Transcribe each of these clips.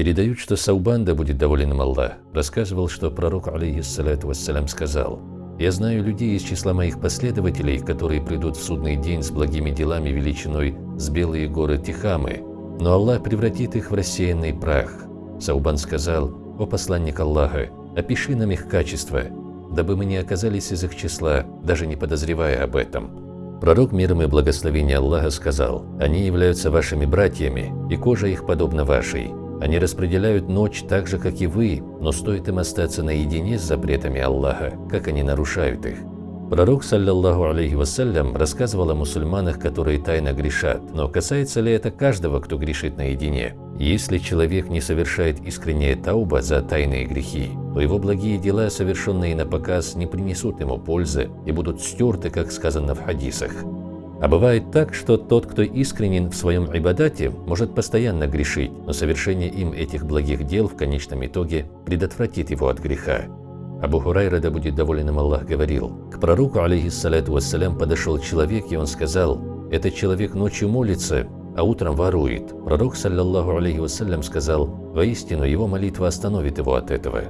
Передают, что Саубан, да будет доволен им Аллах, рассказывал, что пророк, алейхиссалату вассалям, сказал «Я знаю людей из числа моих последователей, которые придут в судный день с благими делами величиной с белые горы Тихамы, но Аллах превратит их в рассеянный прах». Саубан сказал «О посланник Аллаха, опиши нам их качества, дабы мы не оказались из их числа, даже не подозревая об этом». Пророк миром и благословения Аллаха сказал «Они являются вашими братьями, и кожа их подобна вашей». Они распределяют ночь так же, как и вы, но стоит им остаться наедине с запретами Аллаха, как они нарушают их. Пророк, саллаллаху алейхи вассалям, рассказывал о мусульманах, которые тайно грешат, но касается ли это каждого, кто грешит наедине? Если человек не совершает искреннее тауба за тайные грехи, то его благие дела, совершенные на показ, не принесут ему пользы и будут стерты, как сказано в хадисах. А бывает так, что тот, кто искренен в своем ибадате, может постоянно грешить, но совершение им этих благих дел в конечном итоге предотвратит его от греха. Абу Хурайра, да будет доволен им Аллах, говорил, к пророку, алейхиссалату вассалям, подошел человек, и он сказал, «Этот человек ночью молится, а утром ворует». Пророк, саллаллаху алейхи вассалям, сказал, «Воистину, его молитва остановит его от этого».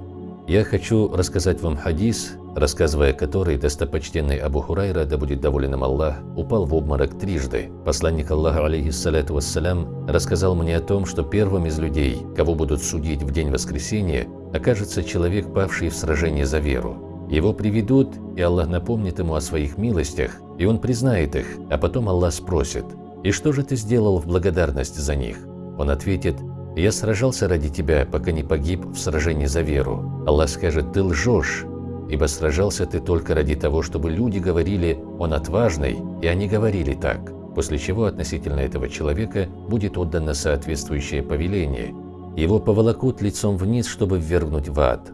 Я хочу рассказать вам хадис, рассказывая который достопочтенный Абу Хурайра, да будет доволен им Аллах, упал в обморок трижды. Посланник Аллаха, алейхиссалату вассалям, рассказал мне о том, что первым из людей, кого будут судить в день воскресения, окажется человек, павший в сражении за веру. Его приведут, и Аллах напомнит ему о своих милостях, и он признает их, а потом Аллах спросит, «И что же ты сделал в благодарность за них?» Он ответит, «Я сражался ради тебя, пока не погиб в сражении за веру». Аллах скажет, «Ты лжешь, ибо сражался ты только ради того, чтобы люди говорили «он отважный», и они говорили так, после чего относительно этого человека будет отдано соответствующее повеление. Его поволокут лицом вниз, чтобы ввергнуть в ад.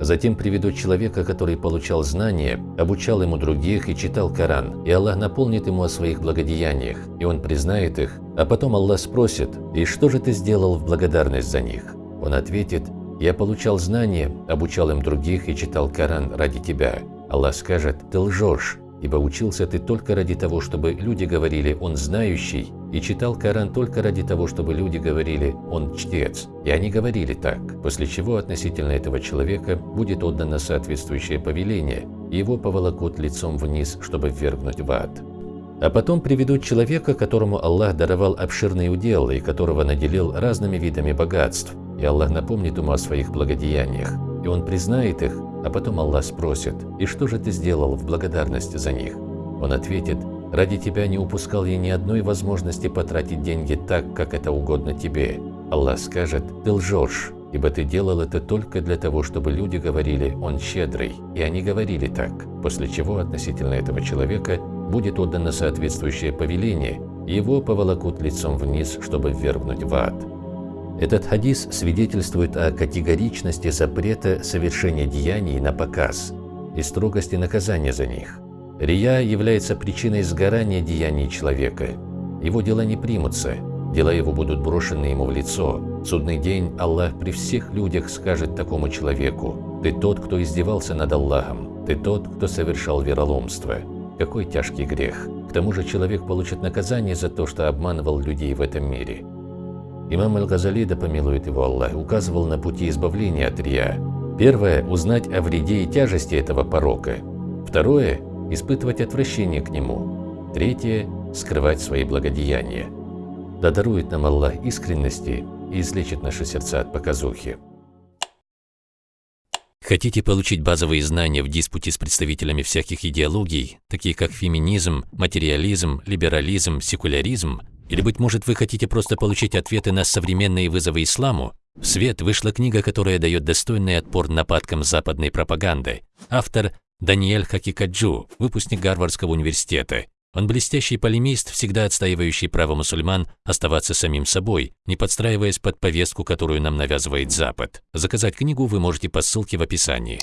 Затем приведут человека, который получал знания, обучал ему других и читал Коран, и Аллах наполнит ему о своих благодеяниях, и он признает их, а потом Аллах спросит, «И что же ты сделал в благодарность за них?» Он ответит, «Я получал знания, обучал им других и читал Коран ради тебя». Аллах скажет, «Ты лжешь, ибо учился ты только ради того, чтобы люди говорили «он знающий», и читал Коран только ради того, чтобы люди говорили «он чтец». И они говорили так, после чего относительно этого человека будет отдано соответствующее повеление, и его поволокут лицом вниз, чтобы ввергнуть в ад. А потом приведут человека, которому Аллах даровал обширный удел и которого наделил разными видами богатств, и Аллах напомнит ему о своих благодеяниях, и он признает их, а потом Аллах спросит, «И что же ты сделал в благодарность за них?» Он ответит, «Ради тебя не упускал я ни одной возможности потратить деньги так, как это угодно тебе». Аллах скажет, «Ты лжешь, ибо ты делал это только для того, чтобы люди говорили «он щедрый», и они говорили так, после чего относительно этого человека будет отдано соответствующее повеление, его поволокут лицом вниз, чтобы ввергнуть в ад. Этот хадис свидетельствует о категоричности запрета совершения деяний на показ и строгости наказания за них. Рия является причиной сгорания деяний человека. Его дела не примутся, дела его будут брошены ему в лицо. В судный день Аллах при всех людях скажет такому человеку, «Ты тот, кто издевался над Аллахом, ты тот, кто совершал вероломство». Какой тяжкий грех! К тому же человек получит наказание за то, что обманывал людей в этом мире. Имам Аль-Газали, да помилует его Аллах, указывал на пути избавления от рия. Первое – узнать о вреде и тяжести этого порока. Второе – испытывать отвращение к нему. Третье – скрывать свои благодеяния. Да дарует нам Аллах искренности и излечит наши сердца от показухи. Хотите получить базовые знания в диспуте с представителями всяких идеологий, такие как феминизм, материализм, либерализм, секуляризм, или, быть может, вы хотите просто получить ответы на современные вызовы исламу? В свет вышла книга, которая дает достойный отпор нападкам западной пропаганды. Автор Даниэль Хакикаджу, выпускник Гарвардского университета. Он блестящий полемист, всегда отстаивающий право мусульман оставаться самим собой, не подстраиваясь под повестку, которую нам навязывает Запад. Заказать книгу вы можете по ссылке в описании.